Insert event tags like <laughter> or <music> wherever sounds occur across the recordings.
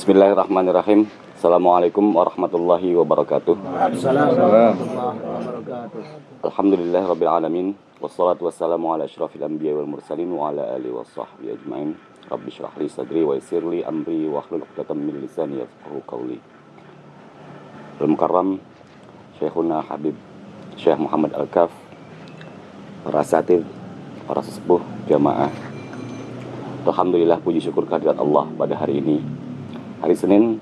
Bismillahirrahmanirrahim. Assalamualaikum warahmatullahi wabarakatuh. Alhamdulillah rabbil alamin. Wassalatu wassalamu ala asyrafil anbiya wal mursalin wa ala alihi wa sahbihi ajma'in. Rabbi syrah li sadri wa yassir li amri wa hlul 'uqdatam min lisani yafqahu qawli. Al-Mukarram Syekhuna Habib Syekh Muhammad Al-Kaf para asatid, para sesepuh, jamaah. Alhamdulillah puji syukur kehadirat Allah pada hari ini. Hari Senin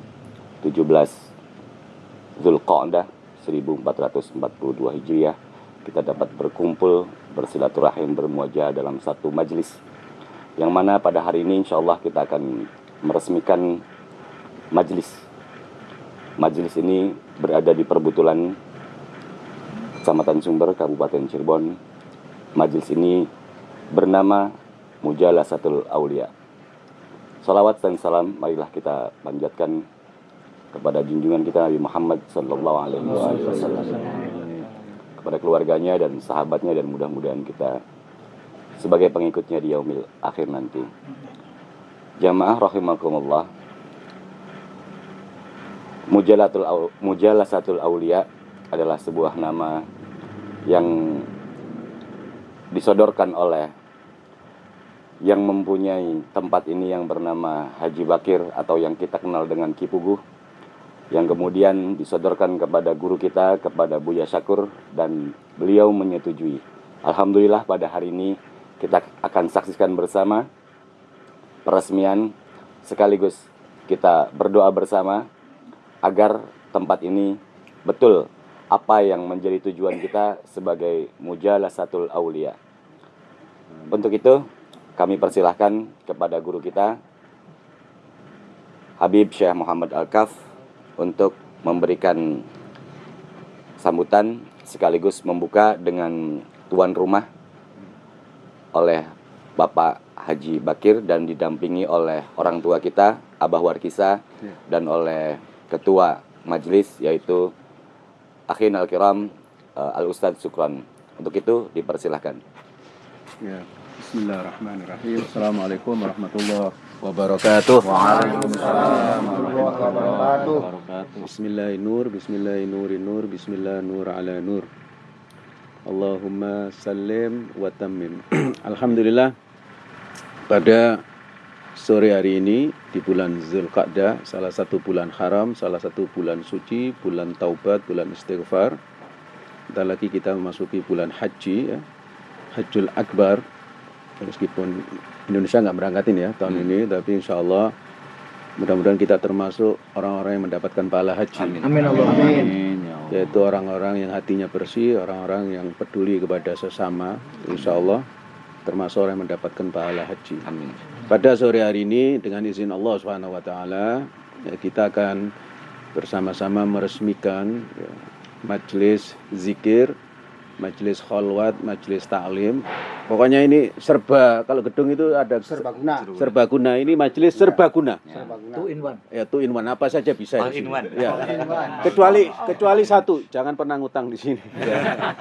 17 Zulqa'dah 1442 Hijriah. Kita dapat berkumpul bersilaturahim bermuajah dalam satu majlis. Yang mana pada hari ini insya Allah kita akan meresmikan majlis. Majlis ini berada di perbutulan Kecamatan Sumber Kabupaten Cirebon. Majlis ini bernama Mujalasatul Aulia Salawat dan salam marilah kita panjatkan kepada junjungan kita Nabi Muhammad Sallallahu Alaihi Wasallam kepada keluarganya dan sahabatnya dan mudah-mudahan kita sebagai pengikutnya di yaumil akhir nanti. Jamaah rahimakumullah. Mujalatul Mujalasatul Aulia adalah sebuah nama yang disodorkan oleh yang mempunyai tempat ini yang bernama Haji Bakir atau yang kita kenal dengan Kipuguh yang kemudian disodorkan kepada guru kita kepada Buya Syakur dan beliau menyetujui. Alhamdulillah pada hari ini kita akan saksikan bersama peresmian sekaligus kita berdoa bersama agar tempat ini betul apa yang menjadi tujuan kita sebagai mujalasatul aulia. Untuk itu kami persilahkan kepada guru kita Habib Syekh Muhammad Al-Kaf untuk memberikan sambutan sekaligus membuka dengan tuan rumah oleh Bapak Haji Bakir dan didampingi oleh orang tua kita Abah Warkisa ya. dan oleh ketua majelis yaitu Akhin Al-Kiram uh, Al-Ustadz Sukron. Untuk itu dipersilahkan. Ya. Bismillahirrahmanirrahim. Assalamualaikum warahmatullahi wabarakatuh. Waalaikumsalam warahmatullahi wabarakatuh. Bismillah nur, bismillah nur nur, bismillah nur ala nur. Allahumma salim wa tammim. <clears throat> Alhamdulillah pada sore hari ini di bulan Zulqa'dah, salah satu bulan haram, salah satu bulan suci, bulan taubat, bulan istighfar. Kita lagi kita memasuki bulan haji ya. Hajjul Akbar meskipun Indonesia nggak berangkatin ya tahun hmm. ini tapi insya Allah mudah-mudahan kita termasuk orang-orang yang mendapatkan pahala haji. Amin. Amin, amin. Ya yaitu orang-orang yang hatinya bersih orang-orang yang peduli kepada sesama insya Allah termasuk orang yang mendapatkan pahala haji. Amin. Pada sore hari ini dengan izin Allah Subhanahu Wa Taala ya, kita akan bersama-sama meresmikan ya, majelis zikir majelis kholwat, majelis taklim. Pokoknya ini serba kalau gedung itu ada serbaguna. Serbaguna ini majelis ya. serbaguna. Serbaguna. Two in one. Ya, two in one apa saja bisa All in one. Ya. Kecuali kecuali satu, jangan pernah ngutang di sini.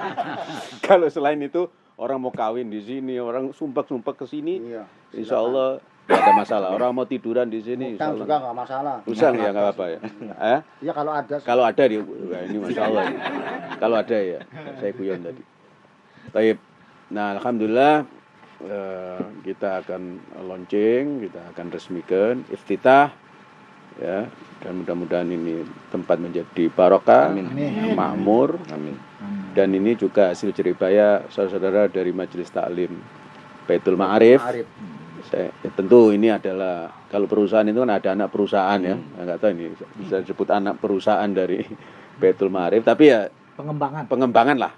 <laughs> kalau selain itu orang mau kawin di sini, orang sumpah-sumpah ke sini, iya, insya Allah Gak ada masalah. Orang mau tiduran di sini. Utang juga nggak masalah. Usang ya nggak apa-apa ya. Eh? Iya kalau ada. Kalau ada di ini masya Allah. Ya. kalau ada ya. Saya kuyon tadi. Taib. Nah alhamdulillah eh, kita akan launching, kita akan resmikan iftitah ya dan mudah-mudahan ini tempat menjadi barokah, makmur, Amin. Dan ini juga hasil jeribaya saudara-saudara dari Majelis Taklim Baitul Ma'arif. Ma'arif saya ya tentu ini adalah kalau perusahaan itu kan ada anak perusahaan ya. Hmm. nggak tahu ini bisa disebut anak perusahaan dari <laughs> Betul Ma'arif tapi ya pengembangan. pengembangan lah.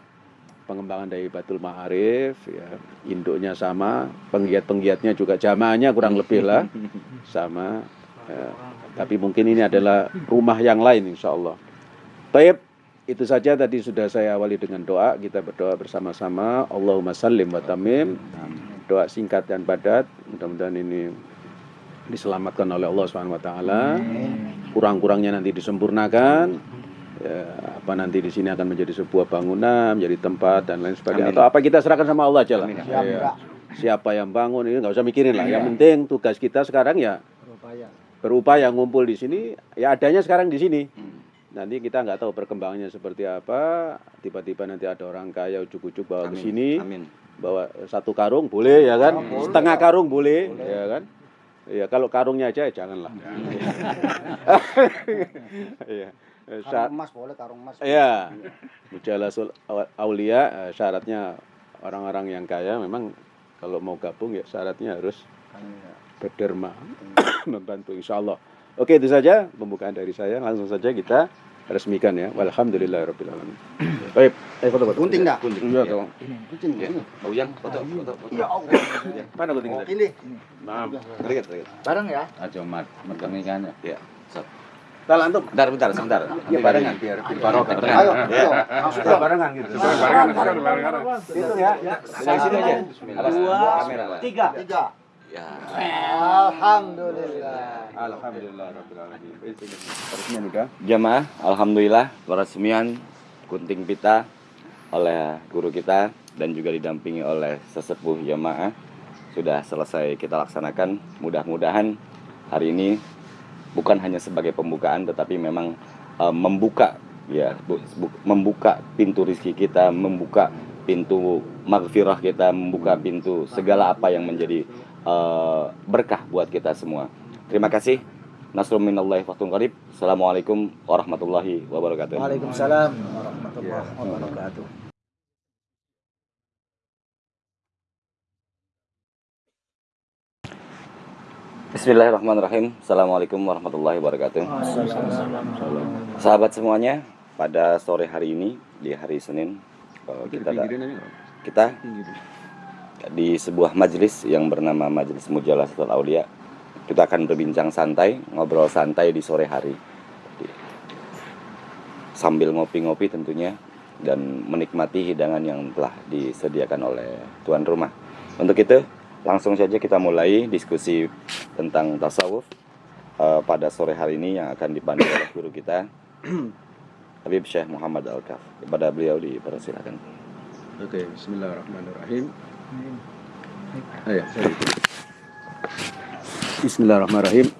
Pengembangan dari Betul Ma'arif ya induknya sama penggiat-penggiatnya juga jamaahnya kurang lebih lah. <laughs> Sama ya, tapi mungkin ini adalah rumah yang lain insya Allah. Taib itu saja tadi sudah saya awali dengan doa. Kita berdoa bersama-sama. Allahumma sallim wa tamim doa singkat dan padat. Mudah-mudahan ini diselamatkan oleh Allah Subhanahu wa taala. Kurang-kurangnya nanti disempurnakan. Ya, apa nanti di sini akan menjadi sebuah bangunan, menjadi tempat dan lain sebagainya. Amin. Atau apa kita serahkan sama Allah aja lah. Ya, siapa yang bangun ini nggak usah mikirin lah. Yang penting tugas kita sekarang ya berupaya ngumpul di sini, ya adanya sekarang di sini. Nanti kita nggak tahu perkembangannya seperti apa. Tiba-tiba nanti ada orang kaya ujuk-ujuk bawa ke sini, Amin. Bawa satu karung boleh ya kan, Oh, boleh. setengah karung boleh, ya kan. Ya kalau karungnya aja ya janganlah. <laughs> Iya. Eh, sya- Karung emas boleh karung emas. Iya. Mujalasul Aulia eh, syaratnya orang-orang yang kaya memang kalau mau gabung ya syaratnya harus berderma <coughs> membantu insya Allah. Oke itu saja pembukaan dari saya langsung saja kita resmikan ya. Walhamdulillahirobbilalamin. <clears throat> Baik, eh foto foto. Gunting dah. Gunting. Iya Ya. dong. Gunting. Ya. Oh, yang foto, foto. Ya Allah. Mana gunting Oh, tadi? ini. Maaf. Terikat, terikat. Bareng ya. Aja mat, megang ikannya. Ya. Sat. Bentar antum. Bentar, bentar, sebentar. Ya barengan biar Barokah. Ayo, ayo. Masuk Kita barengan gitu. Itu ya. Dari sini aja. Dua, tiga. Tiga. Ya. Alhamdulillah. Alhamdulillah rabbil alamin. Resmian udah. Jamaah, alhamdulillah peresmian gunting pita oleh guru kita dan juga didampingi oleh sesepuh jamaah sudah selesai kita laksanakan. Mudah-mudahan hari ini bukan hanya sebagai pembukaan tetapi memang eh, membuka ya bu- bu- membuka pintu rizki kita, membuka pintu maghfirah kita, membuka pintu segala apa yang menjadi eh, berkah buat kita semua. Terima kasih. Nasrul minallahi fathun qarib. Assalamualaikum warahmatullahi wabarakatuh. Waalaikumsalam warahmatullahi wabarakatuh. Bismillahirrahmanirrahim. Assalamualaikum warahmatullahi wabarakatuh. Sahabat semuanya, pada sore hari ini di hari Senin eh, kita kita di sebuah majelis yang bernama Majelis Mujalasatul Aulia. Kita akan berbincang santai, ngobrol santai di sore hari. Sambil ngopi-ngopi tentunya dan menikmati hidangan yang telah disediakan oleh tuan rumah. Untuk itu, langsung saja kita mulai diskusi tentang tasawuf eh, pada sore hari ini yang akan dipandu oleh guru kita <clears throat> Habib Syekh Muhammad Al-Kaf. Kepada beliau dipersilakan. Oke, bismillahirrahmanirrahim. Ayo. Bismillahirrahmanirrahim.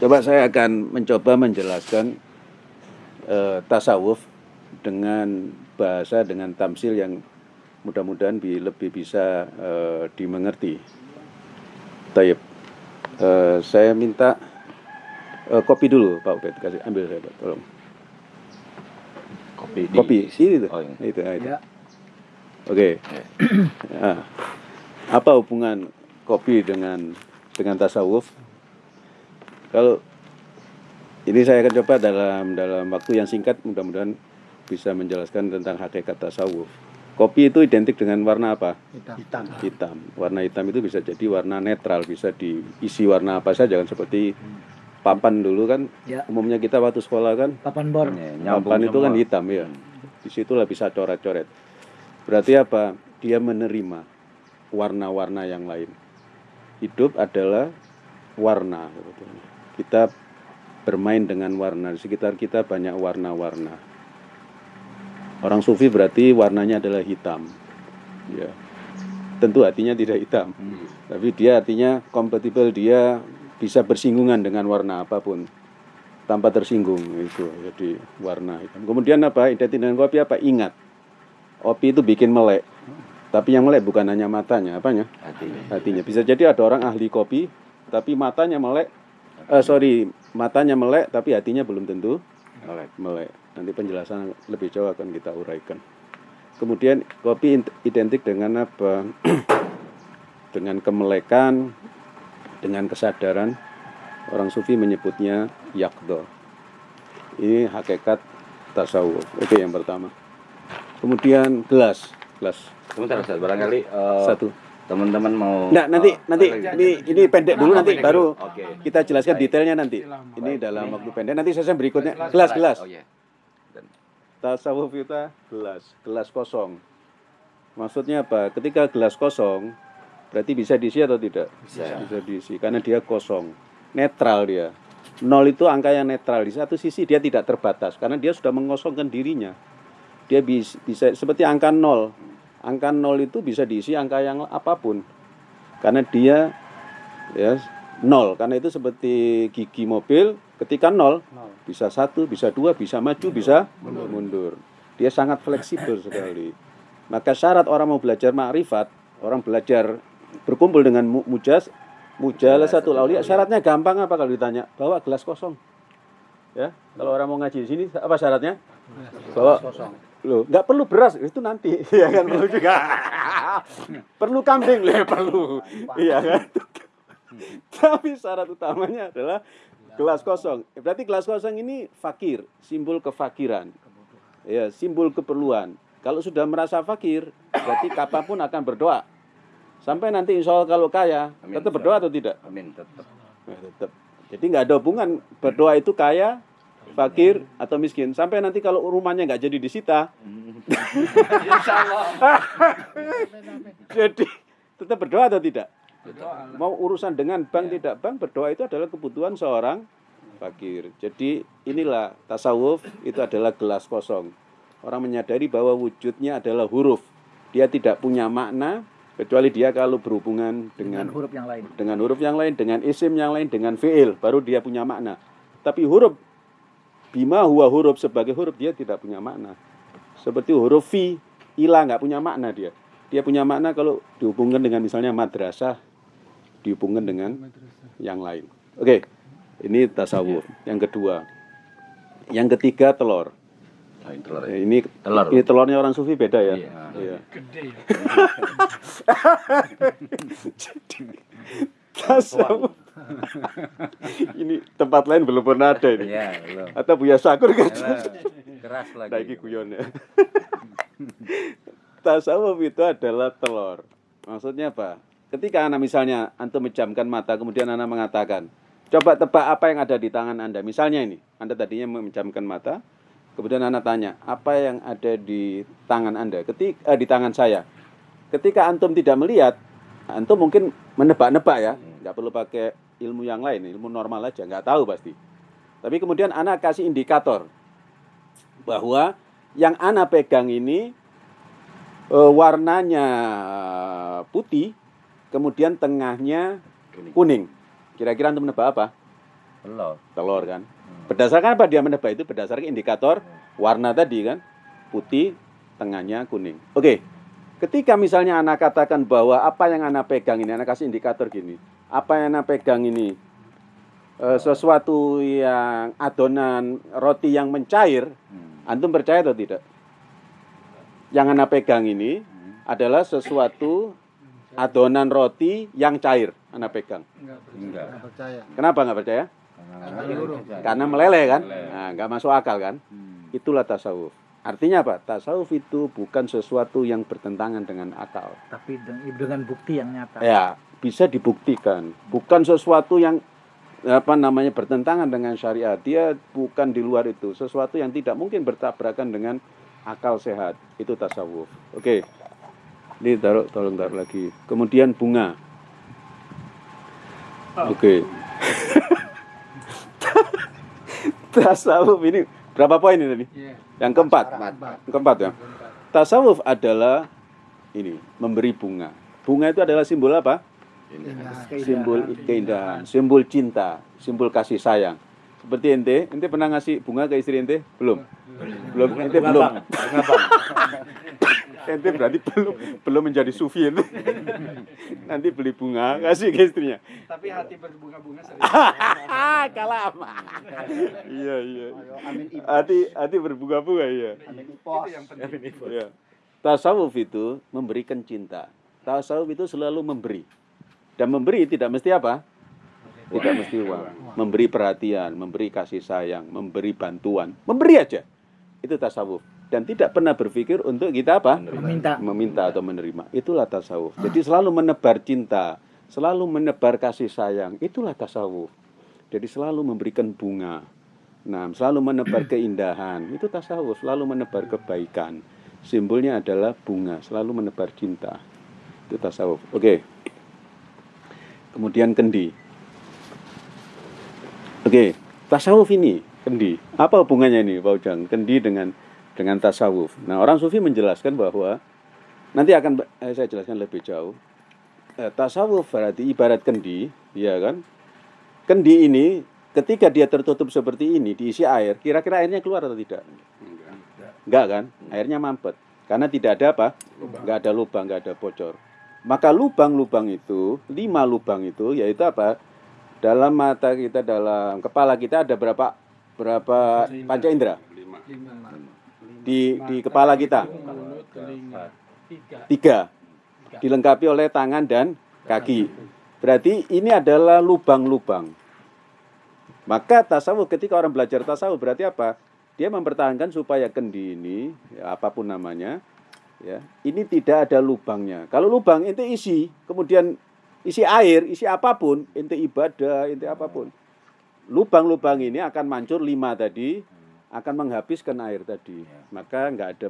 Coba saya akan mencoba menjelaskan eh, tasawuf dengan bahasa dengan tamsil yang mudah-mudahan bi- lebih bisa eh, dimengerti. Taib. Eh, saya minta eh, kopi dulu, Pak Ubed. Kasih ambil saya, Pak. Tolong. Kopi. di- Kopi, ini tuh. Oh, ini. Itu, ah, itu. Ya. Oke. Nah, apa hubungan kopi dengan dengan tasawuf? Kalau ini saya akan coba dalam dalam waktu yang singkat mudah-mudahan bisa menjelaskan tentang hakikat tasawuf. Kopi itu identik dengan warna apa? Hitam. Hitam. Warna hitam itu bisa jadi warna netral, bisa diisi warna apa saja kan seperti papan dulu kan. Ya. Umumnya kita waktu sekolah kan Papan bor. Ya, nyambung papan itu kan hitam ya. Di situlah bisa coret-coret. Berarti apa? Dia menerima warna-warna yang lain. Hidup adalah warna. Kita bermain dengan warna. Di sekitar kita banyak warna-warna. Orang sufi berarti warnanya adalah hitam. Ya. Tentu hatinya tidak hitam. Tapi dia artinya kompatibel, dia bisa bersinggungan dengan warna apa pun tanpa tersinggung itu jadi warna hitam. Kemudian apa? Identik dengan kopi apa? Ingat. Kopi itu bikin melek. Tapi yang melek bukan hanya matanya, apanya? Hatinya. Hatinya. Bisa jadi ada orang ahli kopi, tapi matanya melek. Eh sorry, matanya melek, tapi hatinya belum tentu Melek. melek. Nanti penjelasan lebih jauh akan kita uraikan. Kemudian kopi identik dengan apa? <clears throat> dengan kemelekan, dengan kesadaran. Orang sufi menyebutnya yakdo. Ini hakikat tasawuf. Oke, yang pertama. Kemudian gelas, gelas Sebentar Ustaz, barangkali eh, satu. teman-teman mau Nah, nanti eh, nanti barangkali- ini ini pendek dulu Oh, nanti pendek baru dulu. Oke. kita jelaskan Baik. detailnya nanti. Ini dalam waktu pendek. Nanti sesi berikutnya gelas gelas. Oh iya. Tasawuf kita gelas, gelas kosong. Maksudnya apa? Ketika gelas kosong, berarti bisa diisi atau tidak? Bisa. Bisa diisi karena dia kosong, netral dia. Nol itu angka yang netral. Di satu sisi dia tidak terbatas karena dia sudah mengosongkan dirinya. Dia bisa, bisa seperti angka nol. Angka nol itu bisa diisi angka yang apa pun. Karena dia ya nol. Karena itu seperti gigi mobil ketika nol Nol. bisa satu bisa dua bisa maju bisa mundur. dia sangat fleksibel sekali. Maka syarat orang mau belajar ma'rifat orang belajar berkumpul dengan mu- mujas mujalasatul aulia syaratnya gampang apa kalau ditanya? Bawa gelas kosong. Ya kalau orang mau ngaji di sini apa syaratnya? Bawa. Loh, nggak perlu beras itu nanti. <laughs> Ya kan perlu juga. <laughs> Perlu kambing lah perlu. Iya kan? <laughs> Tapi syarat utamanya adalah gelas kosong. Berarti gelas kosong ini fakir simbol kefakiran. Ya simbol keperluan. Kalau sudah merasa fakir berarti kapan pun akan berdoa. Sampai nanti insya Allah kalau kaya Amin. tetap berdoa atau tidak? Amin tetap. Nah, tetap. Jadi nggak ada hubungan. Berdoa itu kaya, fakir atau miskin. Sampai nanti kalau rumahnya nggak jadi disita, <laughs> jadi tetap berdoa atau tidak? Mau urusan dengan bank tidak bank berdoa itu adalah kebutuhan seorang fakir. Jadi inilah tasawuf itu adalah gelas kosong. Orang menyadari bahwa wujudnya adalah huruf. Dia tidak punya makna kecuali dia kalau berhubungan Dengan dengan huruf yang lain. dengan huruf yang lain, dengan isim yang lain, dengan fiil, baru dia punya makna. Tapi huruf bima huwa huruf sebagai huruf dia tidak punya makna. Seperti huruf fi, ila nggak punya makna dia. Dia punya makna kalau dihubungkan dengan misalnya madrasah, dihubungkan dengan yang lain. Oke, ini tasawuf. Yang kedua, yang ketiga telur. Lain telur Ya, ya. ini Telur. ini telurnya orang sufi beda ya. Iya. Iya. <laughs> Tasawuf. <laughs> ini tempat lain belum pernah ada ini. Iya, belum. Atau Buya Sakur kan? Keras lagi. Nah, ini guyon ya. <laughs> Tasawuf itu adalah telur. Maksudnya apa? Ketika anak misalnya antum menjamkan mata, kemudian anak mengatakan, coba tebak apa yang ada di tangan anda. Misalnya ini, anda tadinya menjamkan mata, kemudian anak tanya, apa yang ada di tangan anda? Ketika eh, di tangan saya. Ketika antum tidak melihat, antum mungkin menebak-nebak ya, nggak perlu pakai ilmu yang lain, ilmu normal aja, nggak tahu pasti. Tapi kemudian anak kasih indikator bahwa yang anak pegang ini eh, warnanya putih, kemudian tengahnya kuning. Kira-kira untuk menebak apa? Telur. Telur kan. Berdasarkan apa dia menebak itu? Berdasarkan indikator warna tadi kan, putih, tengahnya kuning. Oke. Ketika misalnya anak katakan bahwa apa yang anak pegang ini, anak kasih indikator gini, apa yang anak pegang ini eh, sesuatu yang adonan roti yang mencair, Hmm. Antum percaya atau tidak? Yang anak pegang ini adalah sesuatu adonan roti yang cair. Anak pegang. Enggak. percaya. Kenapa nggak percaya? Karena meleleh kan? Nah, nggak masuk akal kan? Hmm. Itulah tasawuf. Artinya apa? Tasawuf itu bukan sesuatu yang bertentangan dengan akal. Tapi dengan, dengan bukti yang nyata. Ya, bisa dibuktikan. Bukan sesuatu yang apa namanya bertentangan dengan syariat. Dia bukan di luar itu. Sesuatu yang tidak mungkin bertabrakan dengan akal sehat. Itu tasawuf. Oke. Ini taruh, tolong taruh lagi. Kemudian bunga. Oke. <laughs> tasawuf ini berapa poin ini tadi? Yang keempat. Keempat ya. Tasawuf adalah ini memberi bunga. Bunga itu adalah simbol apa? Simbol keindahan, simbol cinta, simbol kasih sayang. Seperti ente, ente pernah ngasih bunga ke istri ente? Belum. Belum, ente belum. <laughs> ente berarti belum belum menjadi sufi ente. <laughs> Nanti beli bunga kasih ke istrinya. Tapi hati berbunga-bunga sering. <laughs> Kalah Iya, iya. Hati hati berbunga-bunga ya. Amin ipos. yang penting. Ya. Tasawuf itu memberikan cinta. Tasawuf itu selalu memberi. Dan memberi tidak mesti apa? Tidak mesti uang. Memberi perhatian, memberi kasih sayang, memberi bantuan. Memberi aja. Itu tasawuf. Dan tidak pernah berpikir untuk kita apa? Meminta. Meminta atau menerima. Itulah tasawuf. Jadi selalu menebar cinta. Selalu menebar kasih sayang. Itulah tasawuf. Jadi selalu memberikan bunga. Nah, selalu menebar <clears throat> keindahan. Itu tasawuf. Selalu menebar kebaikan. Simbolnya adalah bunga. Selalu menebar cinta. Itu tasawuf. Oke. Kemudian kendi. Oke, tasawuf ini kendi. Apa hubungannya ini, Pak Ujang? Kendi dengan dengan tasawuf. Nah, orang sufi menjelaskan bahwa nanti akan eh, saya jelaskan lebih jauh. Eh, tasawuf berarti ibarat kendi, ya kan? kendi ini ketika dia tertutup seperti ini diisi air, kira-kira airnya keluar atau tidak? Enggak kan? Airnya mampet. Karena tidak ada apa? Enggak ada lubang, enggak ada bocor. Maka lubang-lubang itu, lima lubang itu yaitu apa? Dalam mata kita, dalam kepala kita ada berapa berapa panca indera? Lima. Di di kepala kita? Tiga. Dilengkapi oleh tangan dan kaki. Berarti ini adalah lubang-lubang. Maka tasawuf ketika orang belajar tasawuf berarti apa? Dia mempertahankan supaya kendi ini, ya, apa pun namanya, ya, ini tidak ada lubangnya. Kalau lubang ente isi, kemudian isi air, isi apa pun, ente ibadah, ente apa pun. Lubang-lubang ini akan mancur lima tadi, akan menghabiskan air tadi. Maka nggak ada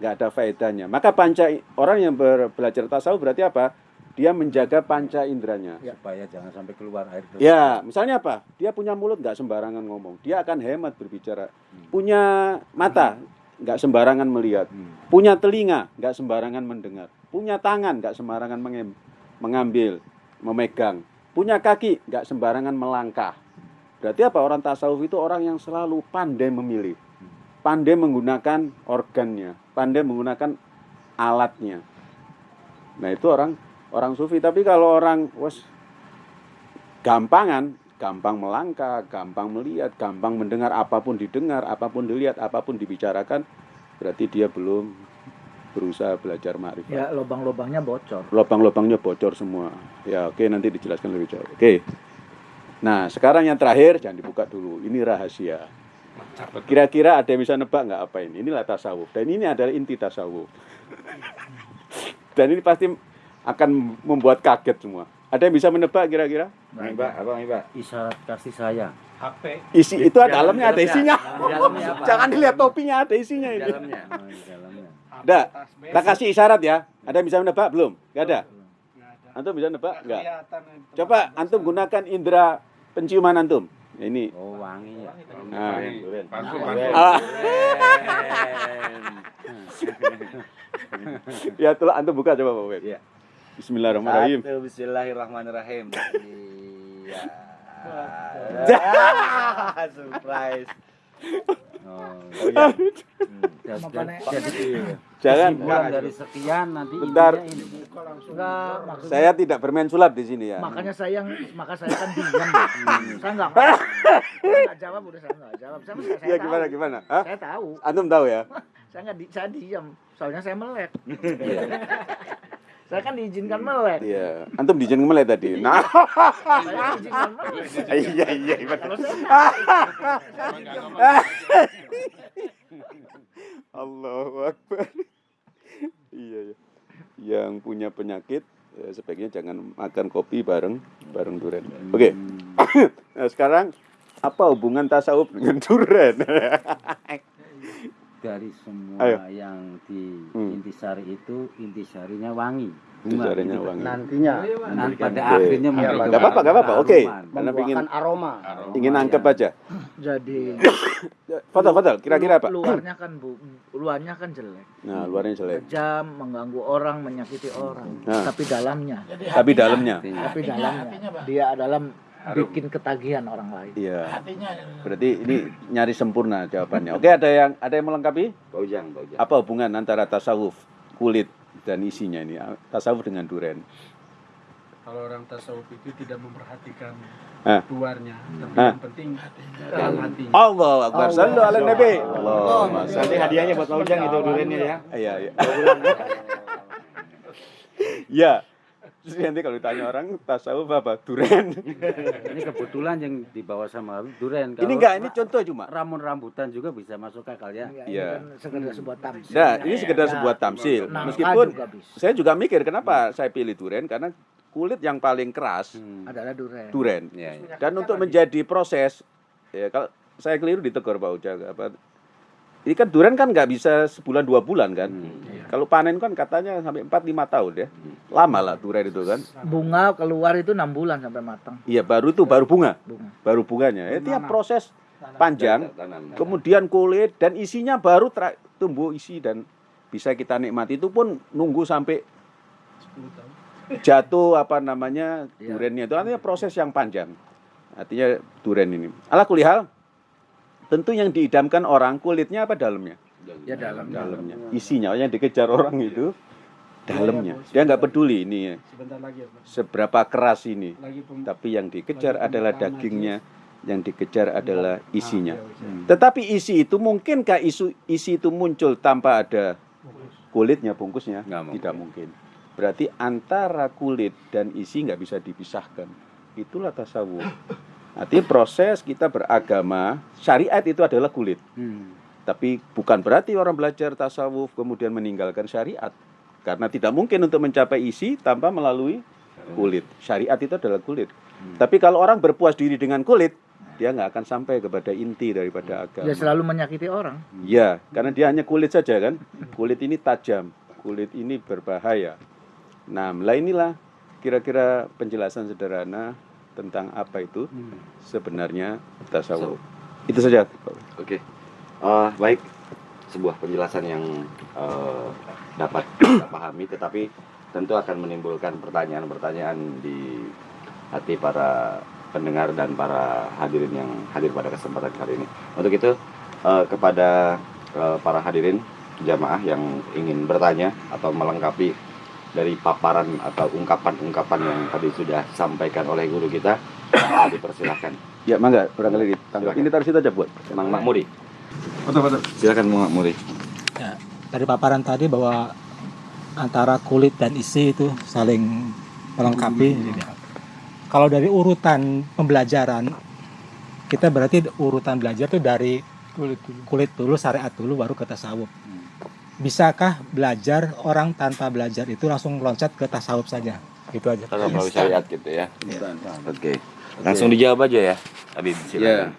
nggak ada faedahnya. Maka panca orang yang ber- belajar tasawuf berarti apa? Dia menjaga panca inderanya. supaya jangan sampai keluar air terus. Ya, misalnya apa? Dia punya mulut nggak sembarangan ngomong. Dia akan hemat berbicara. Punya mata nggak sembarangan melihat. Hmm. Punya telinga nggak sembarangan mendengar. Punya tangan nggak sembarangan mengambil, memegang. Punya kaki nggak sembarangan melangkah. Berarti apa? Orang tasawuf itu orang yang selalu pandai memilih, pandai menggunakan organnya, pandai menggunakan alatnya. Nah itu orang orang sufi. Tapi kalau orang wes gampangan, gampang melangkah, gampang melihat, gampang mendengar apa pun didengar, apa pun dilihat, apa pun dibicarakan, berarti dia belum berusaha belajar ma'rifat. Ya lubang-lubangnya bocor. Lubang-lubangnya bocor semua. Ya, oke nanti dijelaskan lebih jauh. Oke. Nah, sekarang yang terakhir jangan dibuka dulu. Ini rahasia. Kira-kira ada yang bisa nebak nggak apa ini? Inilah tasawuf. Dan ini adalah inti tasawuf. Dan ini pasti akan membuat kaget semua. Ada yang bisa menebak kira-kira? Abang nih, Mbak. isyarat kasih sayang HP Isi itu dalamnya ada dalamnya. isinya. dalamnya apa? <laughs> Jangan dilihat topinya ada isinya ini. dalamnya Oh, di dalamnya. Ada. Kita kasih isyarat ya. Ada yang bisa menebak belum? Nggak ada. ada. Antum bisa nebak? Nggak Enggak. Coba antum gunakan indera penciuman antum. Ini. Oh, wangi ya. Nah, Ah. <laughs> ya itulah antum buka coba Pak Web. Iya. Bismillahirrahmanirrahim. Satu, Bismillahirrahmanirrahim. Iya. <laughs> <laughs> Surprise. Oh, oh iya hmm. Jadi Jangan dari sekian nanti Bentar. intinya ini enggak maksudnya saya tidak bermain sulap di sini ya. makanya saya yang maka saya kan diam. <laughs> saya enggak saya enggak jawab udah saya enggak jawab. Saya, saya, Ya tahu. gimana gimana? Hah? Saya tahu. Antum tahu ya? Saya enggak di, saya diam. Soalnya saya melek. Saya kan diizinkan melek. Iya. Antum dijen ngemelek tadi. Nah. Saya diizinkan melek. Iya iya iya. Allahu Akbar. iya, iya. Yang punya penyakit ya, sebaiknya jangan makan kopi bareng bareng duren. Oke. <coughs> nah, sekarang apa hubungan tasawuf dengan duren? <laughs> dari semua Ayo. yang di Hmm. intisari itu intisarinya wangi bunga Intisarinya gitu. wangi. nantinya Nanti pada Oke. akhirnya Iya, Pak. Gak apa-apa, gak apa-apa. Oke. Karena ingin membuahkan aroma ingin nangkep aja. jadi <laughs> Fadal, Fadal. Kira-kira apa? luarnya kan bu, luarnya kan jelek. Nah, luarnya jelek. Kejam, mengganggu orang, menyakiti orang. Nah. Tapi dalamnya, Tapi dalamnya. tapi dalamnya dia dalam bikin ketagihan orang lain. Iya. Berarti ini nyari sempurna jawabannya. Oke, ada yang ada yang melengkapi? Baujang, baujang. Apa hubungan antara tasawuf kulit dan isinya ini? Tasawuf dengan duren. Kalau orang tasawuf itu tidak memperhatikan luarnya, tapi Ah. yang penting dalam hatinya. Allah Akbar. Sallu ala Nabi. Allahumma nanti hadiahnya buat Faujang itu durennya ya Iya, iya. <laughs> Ya. Terus nanti kalau ditanya orang tasawuf apa? Duren. ini kebetulan yang dibawa sama duren Ini enggak, ini contoh cuma. ramun rambutan juga bisa masuk akal ya Ya, Iya. ini kan sekedar sebuah tamsil. Nah, ini sekedar Ya, sebuah tamsil. nangka Meskipun juga bisa. saya juga mikir kenapa saya pilih duren karena kulit yang paling keras Hmm. adalah duren. duren. Ya, ya. Dan untuk menjadi proses, ya kalau saya keliru ditegur Pak Ujang apa? Ini kan duren kan nggak bisa sebulan dua bulan kan? Hmm. Kalau panen kan katanya sampai 4 5 tahun ya. Lama lah duren itu kan. Bunga keluar itu enam bulan sampai matang. Iya, baru itu baru bunga, Bunga. baru bunganya. Ya, tiap proses panjang, Tanam. kemudian kulit dan isinya baru tumbuh isi dan bisa kita nikmati itu pun nunggu sampai 10 tahun. jatuh apa namanya Iya. durennya itu artinya proses yang panjang. artinya duren ini. Ala kulihal, tentu yang diidamkan orang kulitnya apa dalamnya? Ya dalam. Dalamnya. Isinya yang dikejar orang itu dalamnya. Dia nggak peduli ini ya, Sebentar lagi ya, seberapa keras ini. Lagi pem- Tapi yang dikejar adalah dagingnya, yang dikejar adalah isinya. Ah, ya, ya. Tetapi isi itu mungkinkah isu isi itu muncul tanpa ada kulitnya bungkusnya? Nggak mungkin. Tidak mungkin. Berarti antara kulit dan isi nggak bisa dipisahkan. Itulah tasawuf. Artinya proses kita beragama, syariat itu adalah kulit. Tapi bukan berarti orang belajar tasawuf kemudian meninggalkan syariat. Karena tidak mungkin untuk mencapai isi tanpa melalui kulit. Syariat itu adalah kulit. Tapi kalau orang berpuas diri dengan kulit, dia nggak akan sampai kepada inti daripada agama. Dia selalu menyakiti orang. Ya, karena dia hanya kulit saja kan. Kulit ini tajam, kulit ini berbahaya. Nah, lah inilah kira-kira penjelasan sederhana tentang apa itu sebenarnya tasawuf. Itu saja. Oke, Eh, baik. Sebuah penjelasan yang eh, dapat <coughs> kita pahami, tetapi tentu akan menimbulkan pertanyaan-pertanyaan di hati para pendengar dan para hadirin yang hadir pada kesempatan kali ini. Untuk itu, eh, kepada eh, para hadirin jamaah yang ingin bertanya atau melengkapi dari paparan atau ungkapan-ungkapan yang tadi sudah disampaikan oleh guru kita, eh, dipersilahkan. Ya, mangga, barangkali ditangkap. Silakan. Ini taruh situ aja buat. Mang Makmuri. Silakan Mang Makmuri. Ya, dari paparan tadi bahwa antara kulit dan isi itu saling melengkapi. Jadi, Kalau dari urutan pembelajaran, kita berarti urutan belajar itu dari Kulit dulu. kulit dulu, syariat dulu, baru ke tasawuf. Bisakah belajar orang tanpa belajar itu langsung loncat ke tasawuf saja? Gitu aja. Kalau melalui syariat gitu ya. Oke. Langsung dijawab aja ya. Habib Ya. silakan.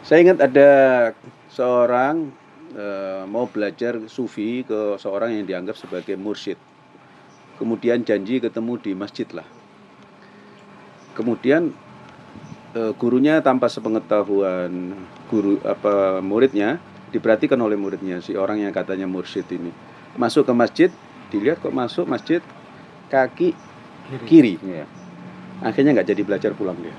Saya ingat ada seorang eh, mau belajar sufi ke seorang yang dianggap sebagai mursyid. Kemudian janji ketemu di masjid lah. Kemudian eh, gurunya tanpa sepengetahuan guru apa muridnya diperhatikan oleh muridnya si orang yang katanya mursyid ini. Masuk ke masjid dilihat kok masuk masjid kaki kiri, Iya. akhirnya nggak jadi belajar pulang dia.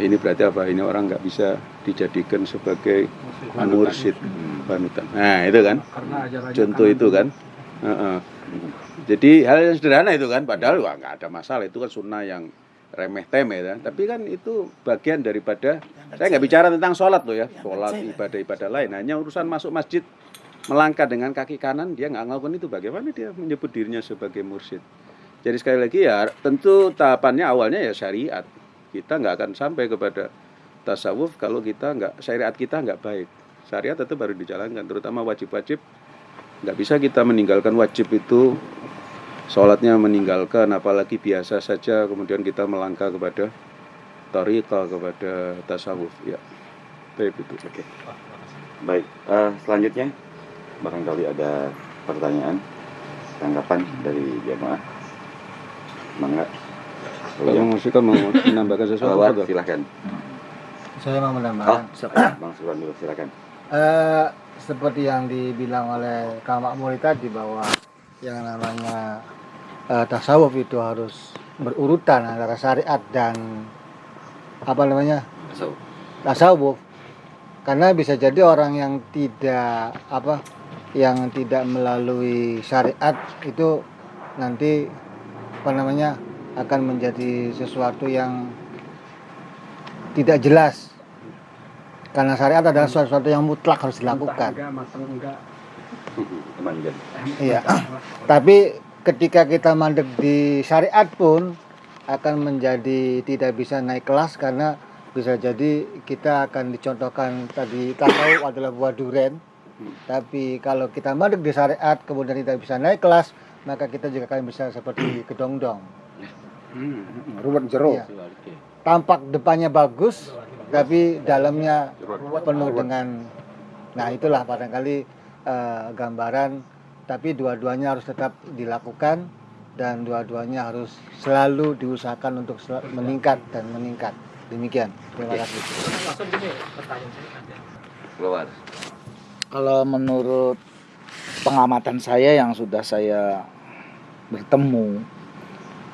Ini berarti apa? Ini orang nggak bisa dijadikan sebagai mursyid. Panutan. Nah itu kan? Contoh itu kan? Heeh. jadi hal yang sederhana itu kan padahal wah nggak ada masalah. Itu kan sunnah yang remeh temeh kan tapi kan itu bagian daripada saya nggak bicara tentang sholat loh ya. Sholat ibadah ibadah lain. Hanya urusan masuk masjid melangkah dengan kaki kanan dia nggak ngelakukan itu. Bagaimana dia menyebut dirinya sebagai mursyid? Jadi sekali lagi ya tentu tahapannya awalnya ya syariat. Kita nggak akan sampai kepada tasawuf kalau kita nggak syariat kita nggak baik. Syariat itu baru dijalankan terutama wajib-wajib. Nggak bisa kita meninggalkan wajib itu sholatnya meninggalkan apalagi biasa saja kemudian kita melangkah kepada tariqah kepada tasawuf ya baik itu Oke. Baik. Eh, selanjutnya barangkali ada pertanyaan, tanggapan dari jamaah. Mangga. kalau mau kan mau menambahkan sesuatu Salawat, Fadol. silakan. Saya mau Oh, menambahkan Bang Suran dulu silakan. eh, seperti yang dibilang oleh Kang Makmur tadi bahwa yang namanya eh, tasawuf itu harus berurutan antara syariat dan apa namanya tasawuf. karena bisa jadi orang yang tidak apa yang tidak melalui syariat itu nanti apa namanya akan menjadi sesuatu yang tidak jelas. Karena syariat adalah sesuatu yang mutlak harus dilakukan. Enggak, enggak. iya. Tapi ketika kita mandek di syariat pun akan menjadi tidak bisa naik kelas karena bisa jadi kita akan dicontohkan tadi tahu adalah buah duren tapi kalau kita mandek di syariat kemudian tidak bisa naik kelas maka kita juga akan bisa seperti kedongdong. Ruwet jero Iya. tampak depannya bagus tapi dalamnya penuh dengan nah itulah barangkali eh, gambaran tapi dua-duanya harus tetap dilakukan dan dua-duanya harus selalu diusahakan untuk sel- meningkat dan meningkat. Demikian. Terima kasih. Keluar. Kalau menurut pengamatan saya yang sudah saya bertemu,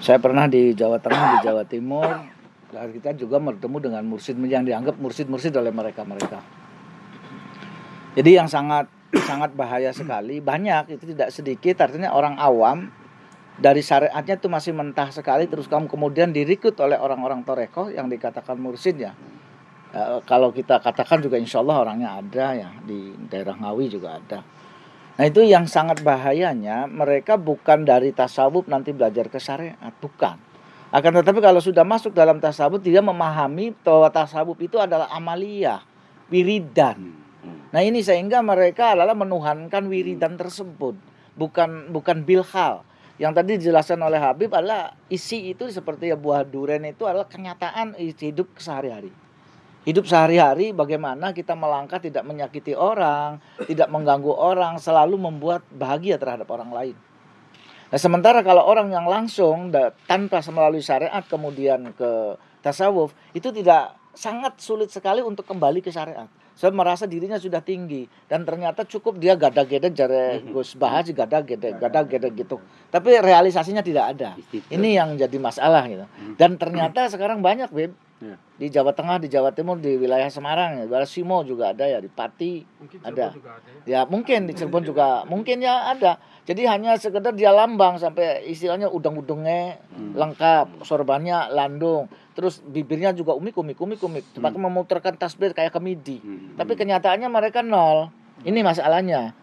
saya pernah di Jawa Tengah, di Jawa Timur, Dan kita juga bertemu dengan mursid yang dianggap mursid-mursid oleh mereka-mereka. Jadi yang sangat sangat bahaya sekali, banyak itu tidak sedikit artinya orang awam dari syariatnya itu masih mentah sekali terus kamu kemudian dirikut oleh orang-orang toreko yang dikatakan mursid ya. Eh, kalau kita katakan juga insya Allah orangnya ada ya di daerah Ngawi juga ada. Nah itu yang sangat bahayanya mereka bukan dari tasawuf nanti belajar ke syariat bukan. Akan tetapi kalau sudah masuk dalam tasawuf dia memahami bahwa tasawuf itu adalah amaliyah, wiridan. Nah ini sehingga mereka adalah menuhankan wiridan tersebut, bukan bukan bilhal. Yang tadi dijelaskan oleh Habib adalah isi itu seperti ya buah durian itu adalah kenyataan hidup sehari-hari. Hidup sehari-hari bagaimana kita melangkah tidak menyakiti orang, tidak mengganggu orang, selalu membuat bahagia terhadap orang lain. Nah, sementara kalau orang yang langsung tanpa melalui syariat kemudian ke tasawuf itu tidak sangat sulit sekali untuk kembali ke syariat. Saya merasa dirinya sudah tinggi dan ternyata cukup dia gada-gede jare Gus Bahas gada-gede gada-gede gitu. Tapi realisasinya tidak ada. Ini yang jadi masalah gitu. Dan ternyata sekarang banyak, Beb. Ya. Di Jawa Tengah, di Jawa Timur, di wilayah Semarang, ya. Di Simo juga ada ya, di Pati Mungkin ada. Juga ada ya. Ya mungkin di Cirebon juga mungkin ya ada. Jadi hanya sekedar dia lambang sampai istilahnya udang-udangnya lengkap, sorbannya landung, terus bibirnya juga umik umik umik umik, seperti memutarkan tasbih kayak kemidi. Tapi kenyataannya mereka nol. Ini masalahnya.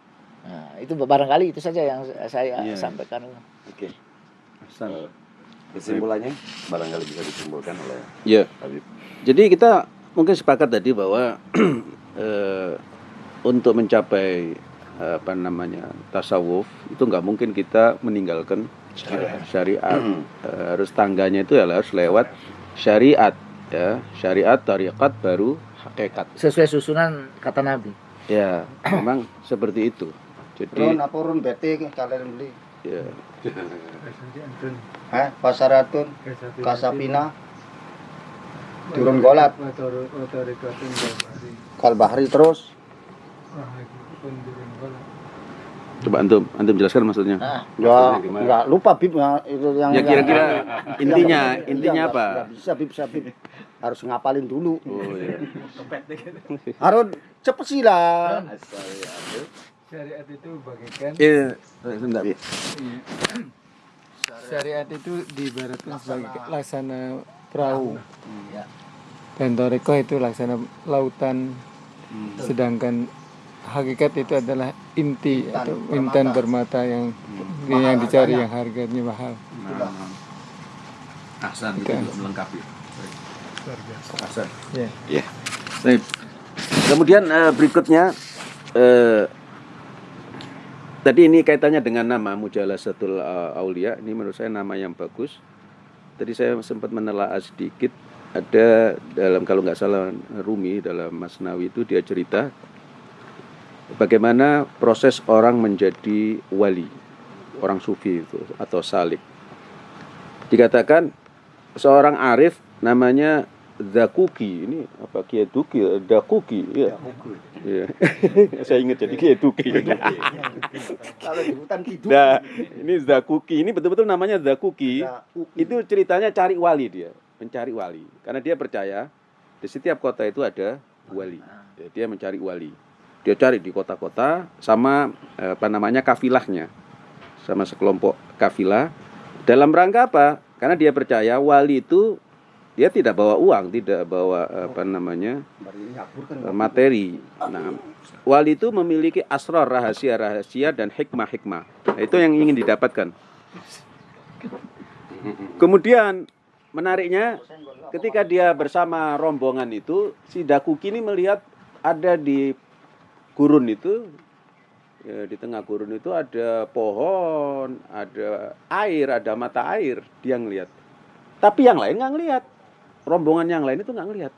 Nah, itu barangkali itu saja yang saya Iya. sampaikan. Oke. Hasan. Kesimpulannya barangkali bisa disimpulkan oleh Ya. Habib. Jadi kita mungkin sepakat tadi bahwa <clears throat> eh, untuk mencapai apa namanya tasawuf itu nggak mungkin kita meninggalkan syariat. Eh, harus tangganya itu ya harus lewat syariat ya syariat tarikat baru hakikat Sesuai susunan kata Nabi. ya memang <clears throat> seperti itu jadi Ron apa bete kalian beli? ya <laughs> Hah? Pasaratun, Kasapina, Turun Golat, Kalbahri terus. coba antum antum jelaskan maksudnya Ya, enggak lupa Bib ya, itu yang ya kira-kira intinya intinya apa bisa Bib, bisa Bib. Harus ngapalin dulu. oh ya Harus cepet sih lah. Syariat itu bagaikan Iya, sebentar. Syariat itu diibaratkan sebagai laksana perahu. Dan toreko itu laksana lautan. Sedangkan hakikat itu adalah inti atau intan bermata yang yang dicari yang harganya mahal. Ahsan itu melengkapi. Ahsan. Ya. Baik. Kemudian eh, berikutnya eh, tadi ini kaitannya dengan nama Mujalasatul eh, Aulia. Ini menurut saya nama yang bagus. Tadi saya sempat menelaah sedikit ada dalam kalau nggak salah Rumi dalam Masnawi itu dia cerita bagaimana proses orang menjadi wali, orang sufi itu atau salik. Dikatakan seorang arif namanya Zakuki ini apa Kiai Duki Dakuki ya. Iya. <laughs> Saya ingat jadi Kiai Duki. <laughs> Kalau di hutan tidur. Nah, ini Zakuki ini betul-betul namanya Zakuki. Itu ceritanya cari wali dia, mencari wali. Karena dia percaya di setiap kota itu ada wali. Ya, dia mencari wali. Dia cari di kota-kota sama eh, apa namanya kafilahnya. Sama sekelompok kafilah. Dalam rangka apa? Karena dia percaya wali itu dia tidak bawa uang, tidak bawa apa namanya eh, materi. Nah, wali itu memiliki asrar rahasia-rahasia dan hikmah-hikmah. Nah, itu yang ingin didapatkan. Kemudian menariknya ketika dia bersama rombongan itu si Dakuki ini melihat ada di gurun itu ya, di tengah gurun itu ada pohon, ada air, ada mata air. Dia ngelihat. Tapi yang lain nggak ngelihat. Rombongan yang lain itu nggak ngelihat.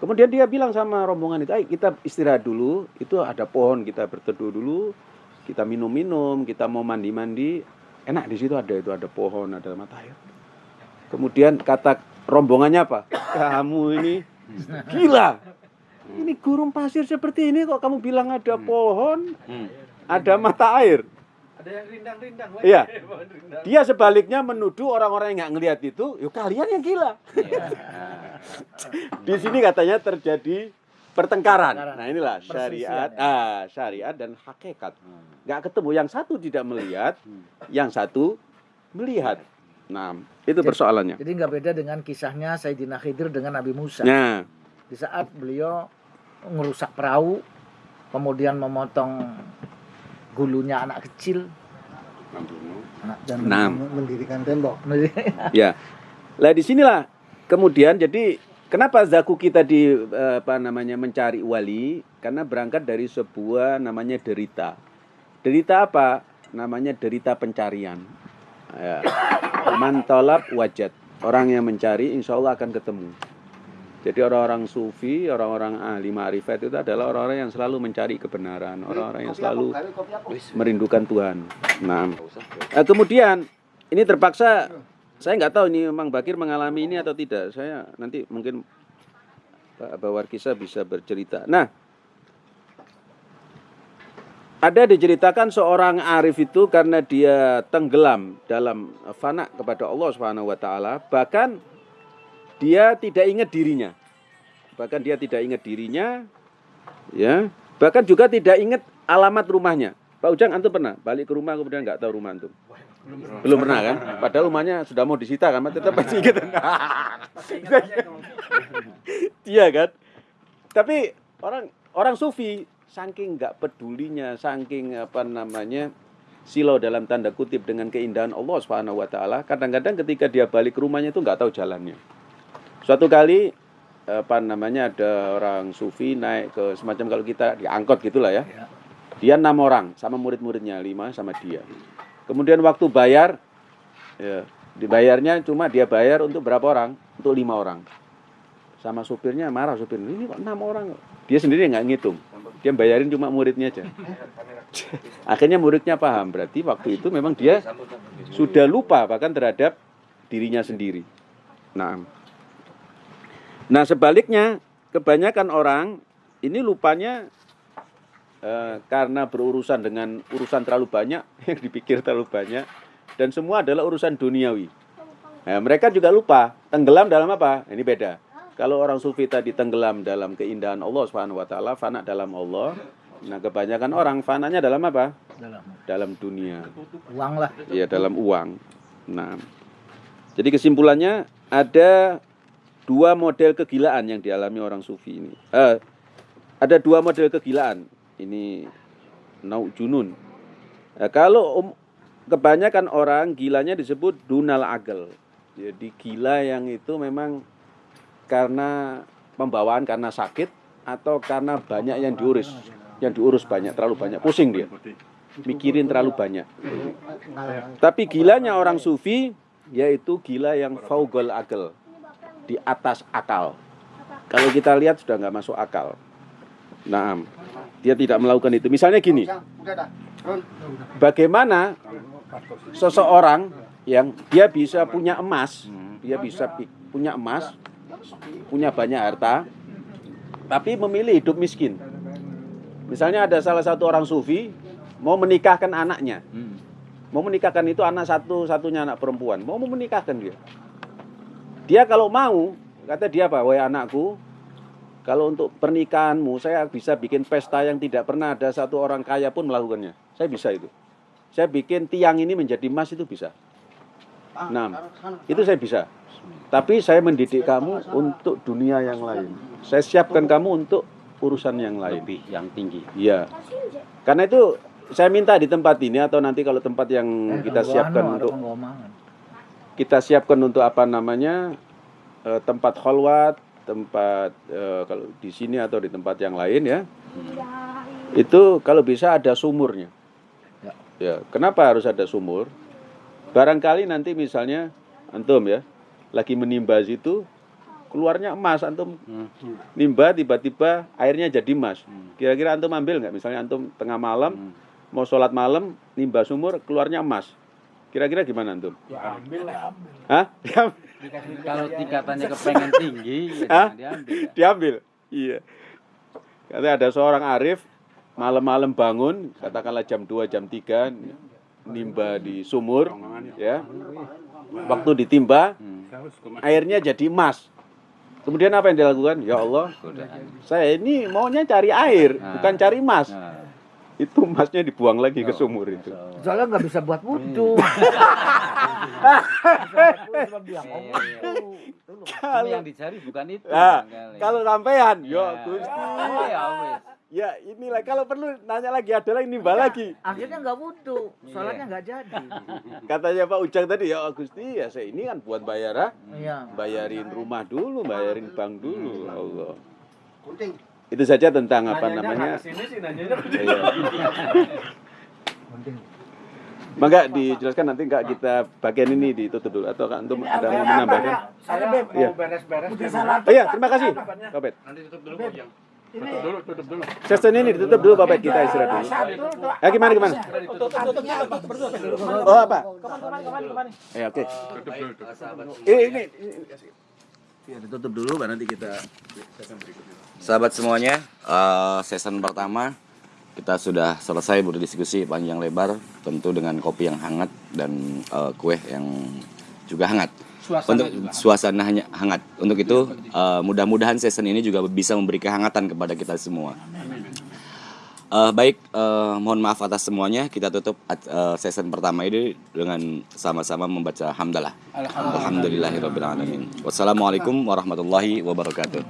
Kemudian dia bilang sama rombongan itu, ayo kita istirahat dulu. Itu ada pohon, kita berteduh dulu. Kita minum-minum, kita mau mandi-mandi. Enak di situ ada itu, ada pohon, ada mata air. Kemudian kata rombongannya apa? Kamu ini gila. Ini gurun pasir seperti ini kok kamu bilang ada pohon, ada mata air. Ada yang rindang-rindang. Iya. <laughs> rindang. Dia sebaliknya menuduh orang-orang yang nggak ngelihat itu, yuk kalian yang gila. <laughs> Di sini katanya terjadi pertengkaran. Nah inilah syariat, Perselisihan, ah, syariat dan hakikat. Nggak ketemu. Yang satu tidak melihat, yang satu melihat. Nah itu Jadi- persoalannya. Jadi nggak beda dengan kisahnya Sayyidina Khidir dengan Nabi Musa. Nah, Di saat beliau ngerusak perahu, kemudian memotong gulunya anak kecil, anak dan Nah. mendirikan tembok. <laughs> ya. Lah di sinilah kemudian jadi kenapa zaku kita di eh, apa namanya mencari wali karena berangkat dari sebuah namanya derita. Derita apa? Namanya derita pencarian. Ya. Mantolab wajat. Orang yang mencari insya Allah akan ketemu. Jadi orang-orang sufi, orang-orang ahli ma'rifat itu adalah orang-orang yang selalu mencari kebenaran, orang-orang yang selalu merindukan Tuhan. Nah, eh, kemudian ini terpaksa saya nggak tahu ini memang Bakir mengalami ini atau tidak. Saya nanti mungkin Pak Bawarkisa bisa bercerita. Nah, ada diceritakan seorang arif itu karena dia tenggelam dalam fana kepada Allah Subhanahu wa taala, bahkan dia tidak ingat dirinya. Bahkan dia tidak ingat dirinya ya. Bahkan juga tidak ingat alamat rumahnya. Pak Ujang antum pernah balik ke rumah kemudian nggak tahu rumah antum? Belum pernah kan? Padahal rumahnya sudah mau disita kan, tetap masih ingat. <laughs> Iya kan? Tapi orang orang sufi saking nggak pedulinya, saking apa namanya silau dalam tanda kutip dengan keindahan Allah Subhanahu wa taala, kadang-kadang ketika dia balik ke rumahnya itu nggak tahu jalannya. Suatu kali apa namanya ada orang sufi naik ke semacam kalau kita diangkot gitulah ya. Dia enam orang sama murid-muridnya lima sama dia. Kemudian waktu bayar, ya, dibayarnya cuma dia bayar untuk berapa orang? Untuk lima orang. Sama supirnya marah supir ini kok enam orang. Dia sendiri nggak ngitung. Dia bayarin cuma muridnya aja. <laughs> Akhirnya muridnya paham berarti waktu itu memang dia sudah lupa bahkan terhadap dirinya sendiri. Nah, nah sebaliknya kebanyakan orang ini lupanya eh, karena berurusan dengan urusan terlalu banyak <laughs> yang dipikir terlalu banyak dan semua adalah urusan duniawi. Nah, mereka juga lupa tenggelam dalam apa? Ini beda. Kalau orang sufi tadi tenggelam dalam keindahan Allah Subhanahu wa taala, fana dalam Allah. Nah, kebanyakan orang fananya dalam apa? dalam Dalam dunia. uang lah. Ya, dalam uang. Nah. Jadi kesimpulannya ada dua model kegilaan yang dialami orang sufi ini. Eh, ada dua model kegilaan. Ini nau junun. Nah, kalau um- kebanyakan orang gilanya disebut dunal agel. Jadi gila yang itu memang karena pembawaan karena sakit atau karena banyak yang diurus, yang diurus banyak, terlalu banyak, pusing dia, mikirin terlalu banyak. Tapi gilanya orang sufi yaitu gila yang faugol agel, di atas akal. Kalau kita lihat sudah nggak masuk akal. Nah, dia tidak melakukan itu. Misalnya gini, bagaimana seseorang yang dia bisa punya emas, dia bisa punya emas, punya banyak harta, tapi memilih hidup miskin. Misalnya ada salah satu orang sufi mau menikahkan anaknya, mau menikahkan itu anak satu-satunya anak perempuan, mau menikahkan dia. Dia kalau mau, kata dia apa, wahai anakku, kalau untuk pernikahanmu saya bisa bikin pesta yang tidak pernah ada satu orang kaya pun melakukannya. Saya bisa itu. Saya bikin tiang ini menjadi emas itu bisa. Nah, itu saya bisa. Tapi saya mendidik kamu untuk dunia yang lain. Saya siapkan kamu untuk urusan yang lain. lebih yang tinggi. Iya. Karena itu saya minta di tempat ini atau nanti kalau tempat yang kita siapkan untuk kita siapkan untuk apa namanya eh, tempat kholwat, tempat eh, kalau di sini atau di tempat yang lain ya. Itu kalau bisa ada sumurnya. Ya. Ya, kenapa harus ada sumur? Barangkali nanti misalnya antum ya lagi menimba situ keluarnya emas antum nimba tiba-tiba airnya jadi emas. Kira-kira antum ambil nggak? Misalnya antum tengah malam mau sholat malam nimba sumur keluarnya emas. Kira-kira gimana antum? Ya ambil lah. Hah? Kalau tingkatannya kepengen tinggi, ya Hah? jangan diambil. Diambil. Iya. Katanya ada seorang arif malam-malam bangun, katakanlah jam 2, jam 3, nimba di sumur ya. Waktu ditimba airnya jadi emas. Kemudian apa yang dilakukan? Ya Allah, saya ini maunya cari air, bukan cari emas. Itu emasnya dibuang lagi ke sumur itu. Soalnya nggak bisa buat wudhu. Cuma <laughs> yang dicari bukan itu. Nah, kalau sampean, ya Ya. Gusti. Oh, ya. Ya inilah kalau perlu nanya lagi ada lagi nimba lagi. Akhirnya nggak wudhu, sholatnya nggak jadi. Katanya Pak Ujang tadi ya Gusti ya saya ini kan buat bayar ah. Iya. bayarin rumah dulu, bayarin bank dulu, Allah. Itu saja tentang apa namanya. Iya. Maka dijelaskan nanti enggak kita bagian ini ditutup dulu atau kan untuk ada mau menambahkan? Saya Iya. mau beres-beres. Oh iya, terima kasih, Pak Bet. Nanti tutup dulu, Bang. Tutup dulu, tutup dulu. Sesi ini ditutup dulu, Pak Bet. Kita istirahat dulu. Ya gimana gimana? Oh apa? Ya oke. Tutup dulu, tutup. Ini ini. Ya ditutup dulu, baru nanti kita Sahabat semuanya, eh, season pertama kita sudah selesai berdiskusi panjang lebar, tentu dengan kopi yang hangat dan eh, kue yang juga hangat. Untuk suasana hanya hangat. Untuk itu eh, mudah-mudahan season ini juga bisa memberi kehangatan kepada kita semua. Eh, baik, eh, mohon maaf atas semuanya. Kita tutup eh, season pertama ini dengan sama-sama membaca hamdalah. Alhamdulillahirobbilalamin. Wassalamualaikum warahmatullahi wabarakatuh.